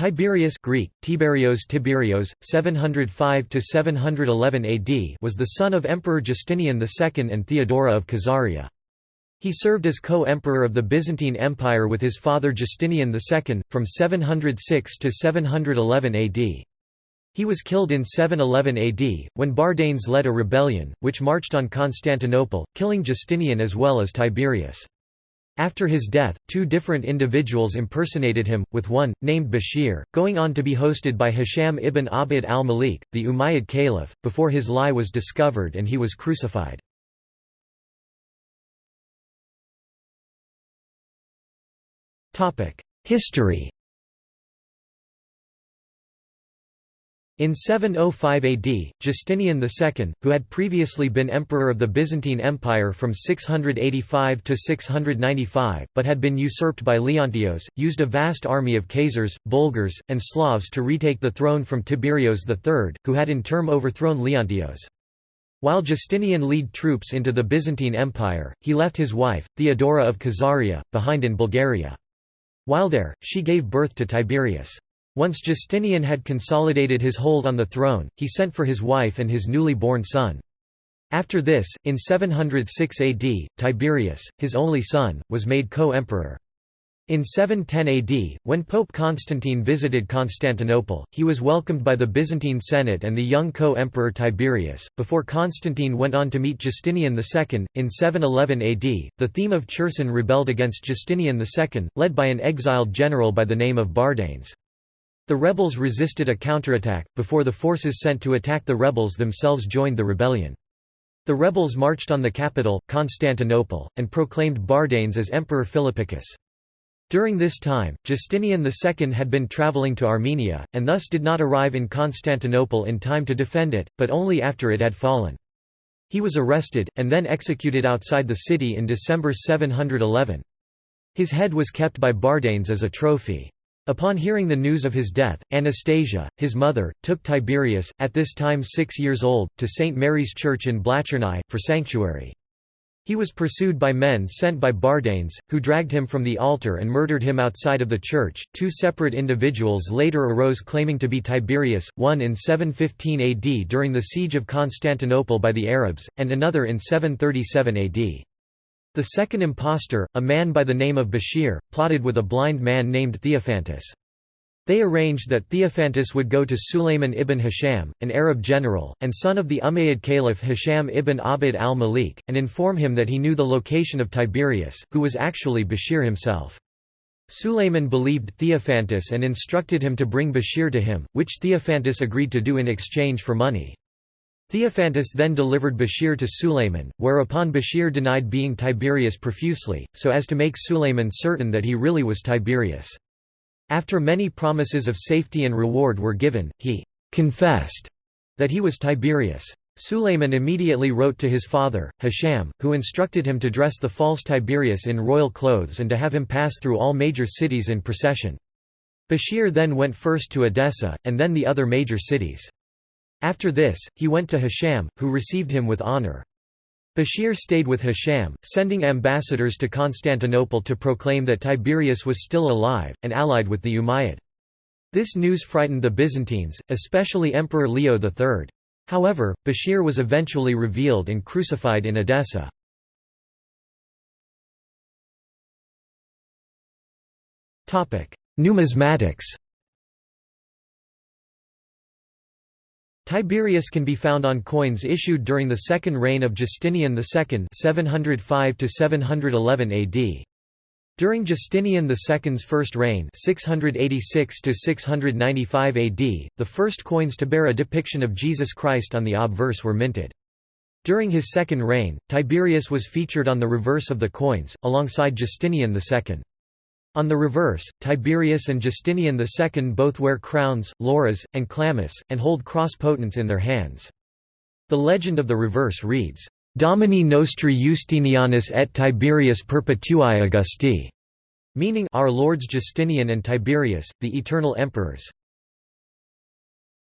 Tiberius Greek, Tiberios Tiberios, 705–711 AD was the son of Emperor Justinian II and Theodora of Khazaria. He served as co-emperor of the Byzantine Empire with his father Justinian II, from 706 to 711 AD. He was killed in 711 AD, when Bardanes led a rebellion, which marched on Constantinople, killing Justinian as well as Tiberius. After his death, two different individuals impersonated him, with one, named Bashir, going on to be hosted by Hisham ibn Abd al-Malik, the Umayyad caliph, before his lie was discovered and he was crucified. History In 705 AD, Justinian II, who had previously been emperor of the Byzantine Empire from 685 to 695, but had been usurped by Leontios, used a vast army of Khazars, Bulgars, and Slavs to retake the throne from Tiberios III, who had in turn overthrown Leontios. While Justinian led troops into the Byzantine Empire, he left his wife, Theodora of Khazaria, behind in Bulgaria. While there, she gave birth to Tiberius. Once Justinian had consolidated his hold on the throne, he sent for his wife and his newly born son. After this, in 706 AD, Tiberius, his only son, was made co-emperor. In 710 AD, when Pope Constantine visited Constantinople, he was welcomed by the Byzantine Senate and the young co-emperor Tiberius, before Constantine went on to meet Justinian II. In 711 AD, the theme of Cherson rebelled against Justinian II, led by an exiled general by the name of Bardanes. The rebels resisted a counterattack, before the forces sent to attack the rebels themselves joined the rebellion. The rebels marched on the capital, Constantinople, and proclaimed Bardanes as Emperor Philippicus. During this time, Justinian II had been travelling to Armenia, and thus did not arrive in Constantinople in time to defend it, but only after it had fallen. He was arrested, and then executed outside the city in December 711. His head was kept by Bardanes as a trophy. Upon hearing the news of his death, Anastasia, his mother, took Tiberius, at this time six years old, to St. Mary's Church in Blachernai, for sanctuary. He was pursued by men sent by Bardanes, who dragged him from the altar and murdered him outside of the church. Two separate individuals later arose claiming to be Tiberius, one in 715 AD during the siege of Constantinople by the Arabs, and another in 737 AD. The second impostor, a man by the name of Bashir, plotted with a blind man named Theophantus. They arranged that Theophantus would go to Sulayman ibn Hisham, an Arab general, and son of the Umayyad caliph Hisham ibn Abd al-Malik, and inform him that he knew the location of Tiberius, who was actually Bashir himself. Sulayman believed Theophantus and instructed him to bring Bashir to him, which Theophantus agreed to do in exchange for money. Theophantus then delivered Bashir to Sulayman, whereupon Bashir denied being Tiberius profusely, so as to make Sulayman certain that he really was Tiberius. After many promises of safety and reward were given, he «confessed» that he was Tiberius. Sulayman immediately wrote to his father, Hisham, who instructed him to dress the false Tiberius in royal clothes and to have him pass through all major cities in procession. Bashir then went first to Edessa, and then the other major cities. After this, he went to Hisham, who received him with honor. Bashir stayed with Hisham, sending ambassadors to Constantinople to proclaim that Tiberius was still alive, and allied with the Umayyad. This news frightened the Byzantines, especially Emperor Leo III. However, Bashir was eventually revealed and crucified in Edessa. Numismatics Tiberius can be found on coins issued during the second reign of Justinian II 705 AD. During Justinian II's first reign 686 AD, the first coins to bear a depiction of Jesus Christ on the obverse were minted. During his second reign, Tiberius was featured on the reverse of the coins, alongside Justinian II. On the reverse, Tiberius and Justinian II both wear crowns, lauras, and chlamys, and hold cross potents in their hands. The legend of the reverse reads, Domini nostri Justinianus et Tiberius perpetui Augusti, meaning Our Lords Justinian and Tiberius, the eternal emperors.